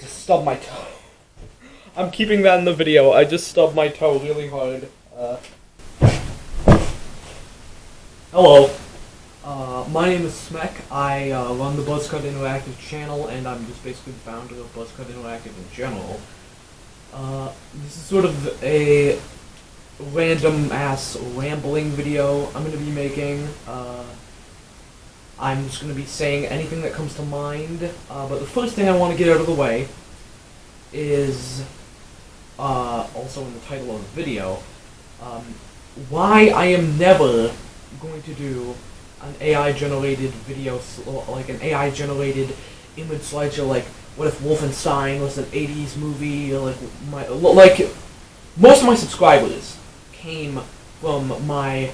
just stubbed my toe. I'm keeping that in the video. I just stubbed my toe really hard. Uh, hello. Uh, my name is Smek. I uh, run the Buzzcut Interactive channel, and I'm just basically the founder of Buzzcut Interactive in general. Uh, this is sort of a random ass rambling video I'm going to be making. I'm just going to be saying anything that comes to mind. Uh, but the first thing I want to get out of the way is uh, also in the title of the video um, why I am never going to do an AI generated video, like an AI generated image slideshow, like what if Wolfenstein was an 80s movie, like my, like most of my subscribers came from my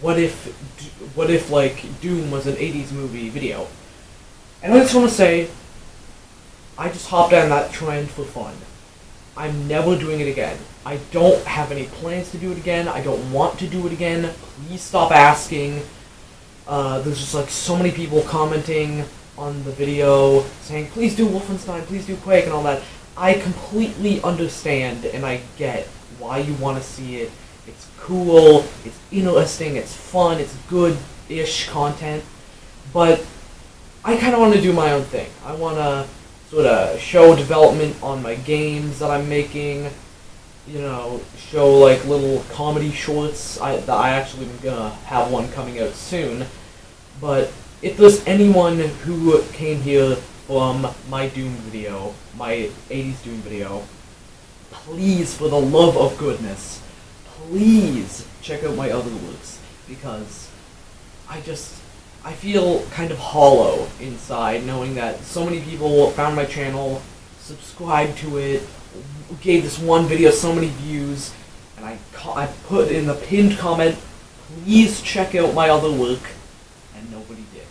what if what if like Doom was an 80s movie video. And I just want to say I just hopped on that trend for fun. I'm never doing it again. I don't have any plans to do it again. I don't want to do it again. Please stop asking. Uh, there's just like so many people commenting on the video saying, please do Wolfenstein, please do Quake and all that. I completely understand and I get why you want to see it. It's cool, it's interesting, it's fun, it's good-ish content, but I kind of want to do my own thing. I want to sort of show development on my games that I'm making, you know, show like little comedy shorts. I, I actually am gonna have one coming out soon. But if there's anyone who came here from my Doom video, my 80s Doom video, please, for the love of goodness, please check out my other works because I just I feel kind of hollow inside knowing that so many people found my channel, subscribed to it, gave this one video so many views, and I, I put in the pinned comment, please check out my other work, and nobody did.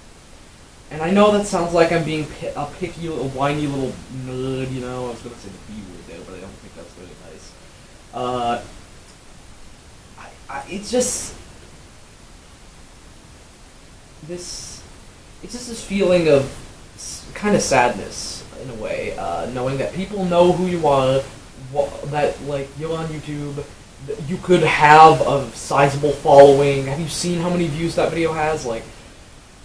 And I know that sounds like I'm being a picky, a whiny little nerd, you know, I was going to say the B word there, but I don't think that's very nice. Uh, it's just this it's just this feeling of kind of sadness in a way, uh, knowing that people know who you are, that like you're on YouTube, you could have a sizable following. Have you seen how many views that video has? Like,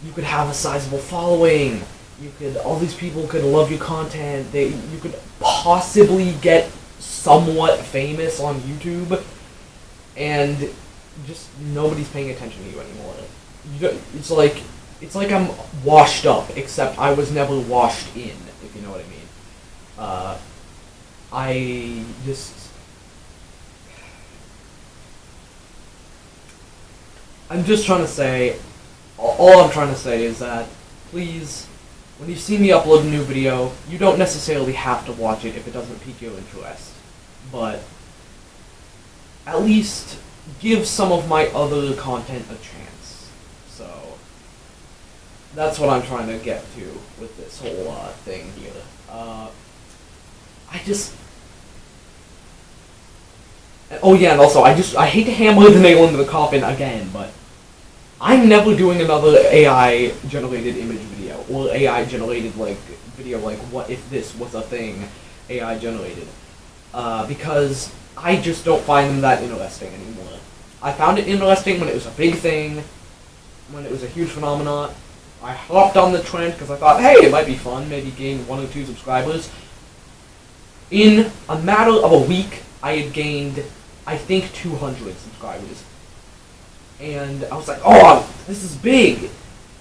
you could have a sizable following. You could all these people could love your content. They you could possibly get somewhat famous on YouTube, and just nobody's paying attention to you anymore it's like it's like I'm washed up, except I was never washed in, if you know what I mean. Uh, I just I'm just trying to say, all I'm trying to say is that, please, when you see me upload a new video, you don't necessarily have to watch it if it doesn't pique your interest. But, at least give some of my other content a chance So that's what I'm trying to get to with this whole uh, thing here. Uh, I just. Oh yeah, and also I just I hate to hammer the nail into the coffin again, but I'm never doing another AI generated image video or AI generated like video like what if this was a thing AI generated uh, because I just don't find them that interesting anymore. I found it interesting when it was a big thing, when it was a huge phenomenon, I hopped on the trend because I thought, hey, it might be fun, maybe gain one or two subscribers. In a matter of a week, I had gained, I think, 200 subscribers. And I was like, oh, this is big.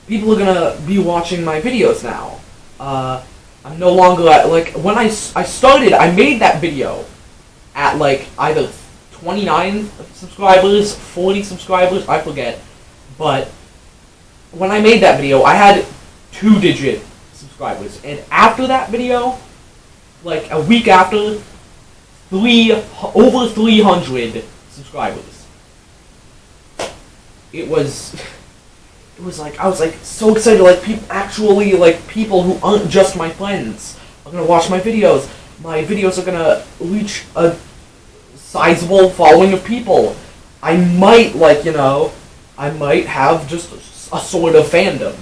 People are going to be watching my videos now. Uh, I'm no longer like, when I, I started, I made that video at, like, either 29 subscribers, 40 subscribers, I forget. But when I made that video, I had two digit subscribers, and after that video, like a week after, three over three hundred subscribers. It was, it was like I was like so excited, like people actually like people who aren't just my friends are gonna watch my videos. My videos are gonna reach a sizable following of people. I might like you know, I might have just a sort of fandom.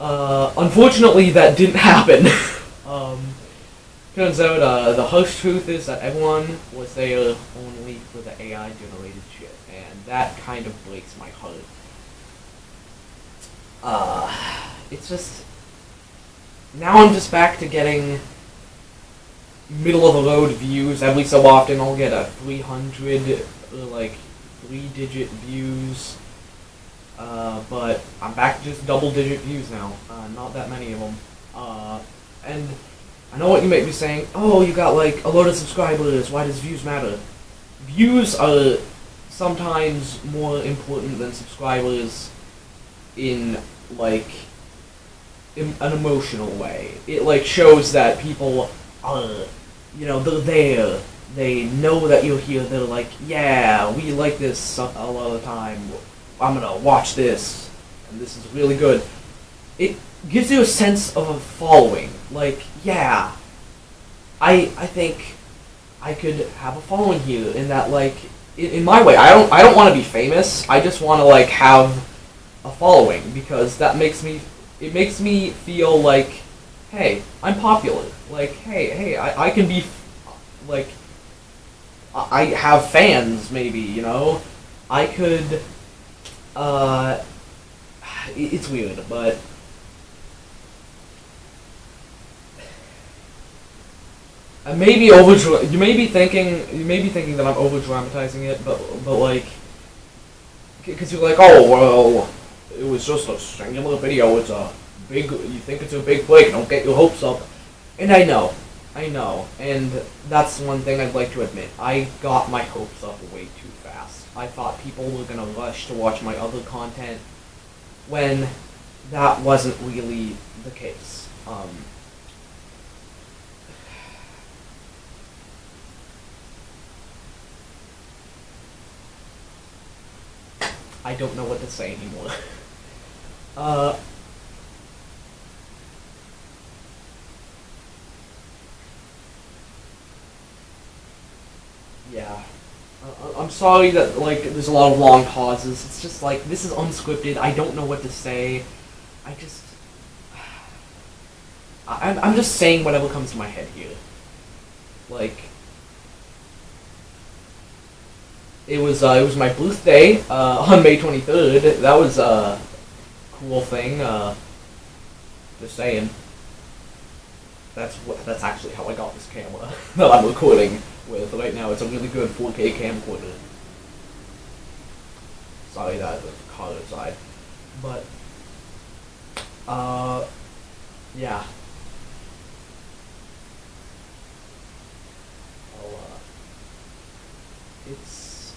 Uh, unfortunately, that didn't happen. Um, turns out uh, the harsh truth is that everyone was there only for the AI generated shit, and that kind of breaks my heart. Uh, it's just now I'm just back to getting middle of the road views every so often. I'll get a 300 like three digit views. Uh, but I'm back to just double digit views now. Uh, not that many of them. Uh, and I know what you might be saying. Oh, you got like a load of subscribers. Why does views matter? Views are sometimes more important than subscribers in like in an emotional way. It like shows that people are, you know, they're there. They know that you're here. They're like, yeah, we like this a lot of the time. I'm gonna watch this, and this is really good. It gives you a sense of a following. Like, yeah, I I think I could have a following here in that like in, in my way. I don't I don't want to be famous. I just want to like have a following because that makes me it makes me feel like hey I'm popular. Like hey hey I, I can be like I have fans maybe you know I could uh it's weird but I may be over. You may be thinking. You may be thinking that I'm over dramatizing it, but but like, because you're like, oh well, it was just a singular video. It's a big. You think it's a big break. Don't get your hopes up. And I know, I know, and that's one thing I'd like to admit. I got my hopes up way too fast. I thought people were gonna rush to watch my other content, when that wasn't really the case. Um, I don't know what to say anymore. uh, yeah. Uh, I'm sorry that like there's a lot of long pauses. It's just like this is unscripted. I don't know what to say. I just I'm I'm just saying whatever comes to my head here. Like it was uh, it was my birthday uh, on May 23rd. That was a cool thing. Uh, just saying. That's what, that's actually how I got this camera that I'm recording with right now. It's a really good 4K camcorder. Sorry that the color side. but uh, yeah. I'll, uh, it's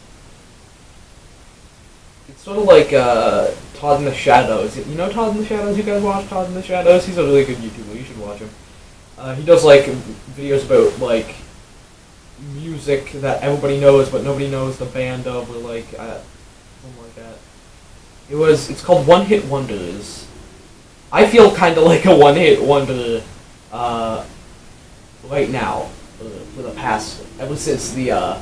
it's sort of like uh, Todd in the Shadows. You know Todd in the Shadows? You guys watch Todd in the Shadows? He's a really good YouTuber. You should watch him. Uh, he does like videos about like music that everybody knows, but nobody knows the band of, or like uh, something like that. It was. It's called One Hit Wonders. I feel kind of like a one hit wonder uh, right now uh, for the past ever since the uh,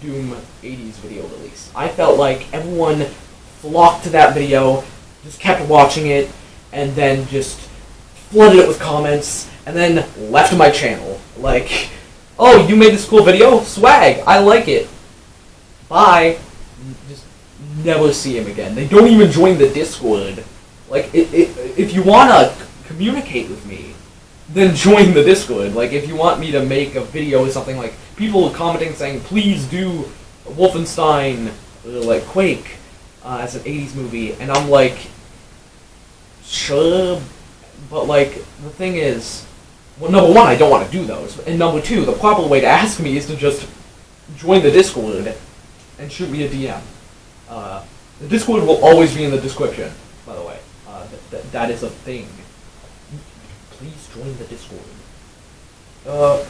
Doom 80s video release. I felt like everyone flocked to that video, just kept watching it, and then just flooded it with comments, and then left my channel. Like, oh, you made this cool video? Swag, I like it. Bye. Just never see him again. They don't even join the Discord. Like, it, it, if you want to communicate with me, then join the Discord. Like, if you want me to make a video or something like, people commenting saying, please do Wolfenstein, like Quake, uh, as an 80s movie, and I'm like, sure, but like, the thing is, well, number one, I don't want to do those, and number two, the proper way to ask me is to just join the Discord and shoot me a DM. Uh, the Discord will always be in the description, by the way. Uh, th th that is a thing please join the Discord. Uh,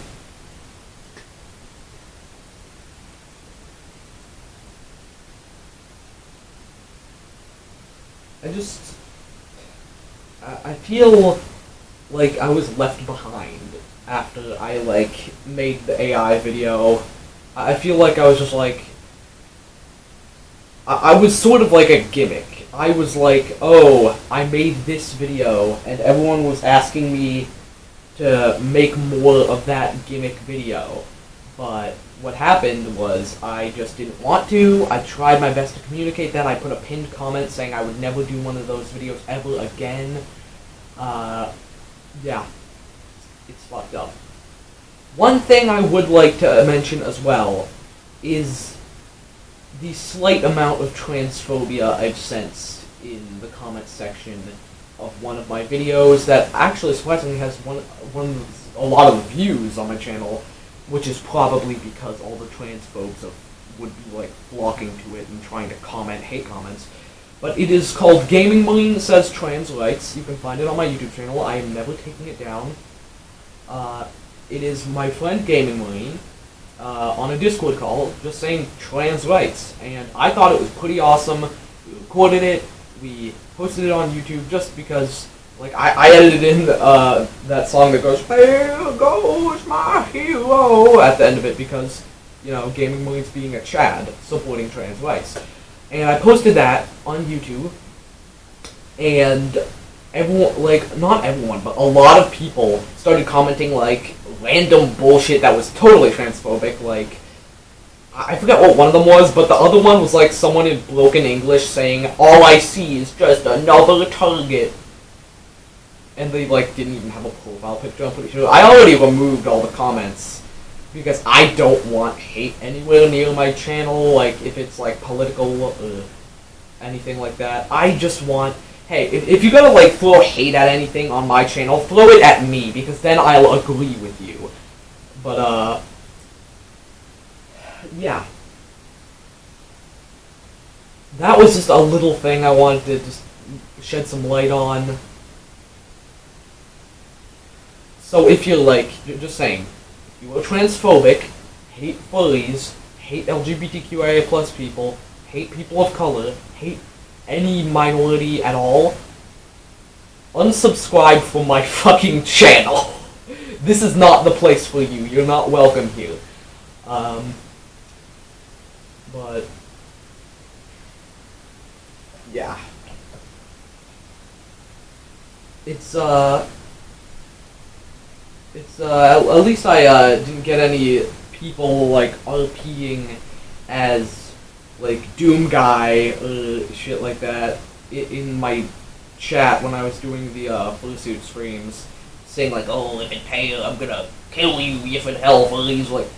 I just, I, I feel like I was left behind after I like made the AI video. I feel like I was just like, I, I was sort of like a gimmick I was like, oh, I made this video, and everyone was asking me to make more of that gimmick video. But what happened was I just didn't want to. I tried my best to communicate that. I put a pinned comment saying I would never do one of those videos ever again. Uh, yeah, it's fucked up. One thing I would like to mention as well is the slight amount of transphobia I've sensed in the comment section of one of my videos that actually surprisingly has one one a lot of views on my channel, which is probably because all the transphobes of, would be like flocking to it and trying to comment hate comments. But it is called Gaming Marine Says Trans Rights. You can find it on my YouTube channel. I am never taking it down. Uh, it is my friend Gaming Marine uh, on a Discord call just saying trans rights. And I thought it was pretty awesome. We recorded it. We posted it on YouTube just because, like, I, I edited in uh, that song that goes, There goes my hero at the end of it because, you know, Gaming Marine's being a Chad supporting trans rights. And I posted that on YouTube. And everyone, like, not everyone, but a lot of people started commenting, like, random bullshit that was totally transphobic. Like, I forget what one of them was, but the other one was like someone in broken English saying, "All I see is just another target," and they like didn't even have a profile picture. I'm pretty sure. I already removed all the comments because I don't want hate anywhere near my channel. Like if it's like political or anything like that, I just want. Hey, if, if you're gonna like throw hate at anything on my channel, throw it at me because then I'll agree with you. But uh yeah. That was just a little thing I wanted to just shed some light on. So if you're like, just saying, you are transphobic, hate furries, hate LGBTQIA plus people, hate people of color, hate any minority at all, unsubscribe from my fucking channel. this is not the place for you. You're not welcome here. Um, but yeah, it's uh, it's uh, at least I uh, didn't get any people like RPing as like Doom guy or shit like that in my chat when I was doing the uh, Fursuit streams, saying like, "Oh, if it pay, I'm gonna kill you if it hell for these." Like,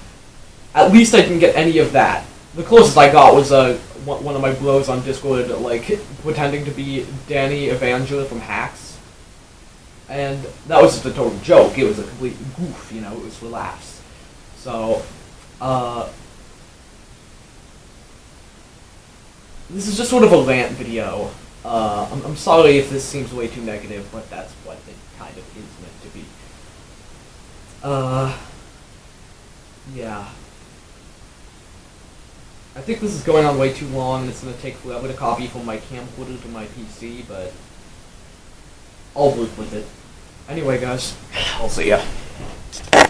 at least I didn't get any of that the closest I got was uh, one of my blows on Discord, like, pretending to be Danny Evangela from Hacks. And that was just a total joke. It was a complete goof, you know, it was for laughs. So, uh, this is just sort of a rant video. Uh, I'm, I'm sorry if this seems way too negative, but that's what it kind of is meant to be. Uh, yeah. I think this is going on way too long, and it's going to take forever to copy from my camcorder to my PC, but I'll work with it. Anyway, guys, I'll see ya.